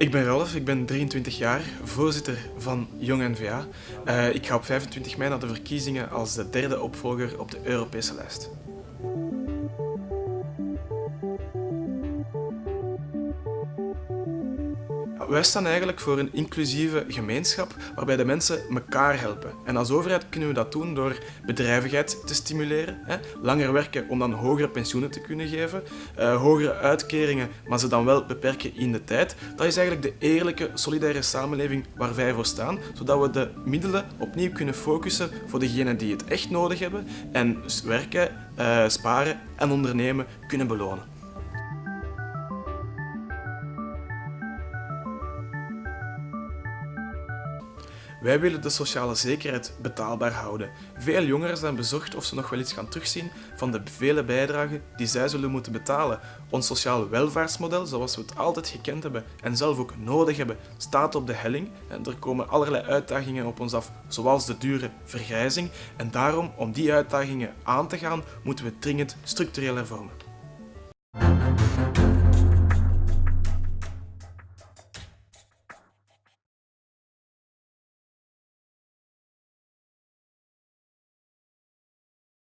Ik ben Ralf, ik ben 23 jaar, voorzitter van Jong N-VA. Uh, ik ga op 25 mei naar de verkiezingen als de derde opvolger op de Europese lijst. Wij staan eigenlijk voor een inclusieve gemeenschap waarbij de mensen elkaar helpen. En als overheid kunnen we dat doen door bedrijvigheid te stimuleren, hè? langer werken om dan hogere pensioenen te kunnen geven, uh, hogere uitkeringen, maar ze dan wel beperken in de tijd. Dat is eigenlijk de eerlijke, solidaire samenleving waar wij voor staan, zodat we de middelen opnieuw kunnen focussen voor degenen die het echt nodig hebben en werken, uh, sparen en ondernemen kunnen belonen. Wij willen de sociale zekerheid betaalbaar houden. Veel jongeren zijn bezorgd of ze nog wel iets gaan terugzien van de vele bijdragen die zij zullen moeten betalen. Ons sociaal welvaartsmodel, zoals we het altijd gekend hebben en zelf ook nodig hebben, staat op de helling. En er komen allerlei uitdagingen op ons af, zoals de dure vergrijzing. En daarom, om die uitdagingen aan te gaan, moeten we dringend structureel hervormen.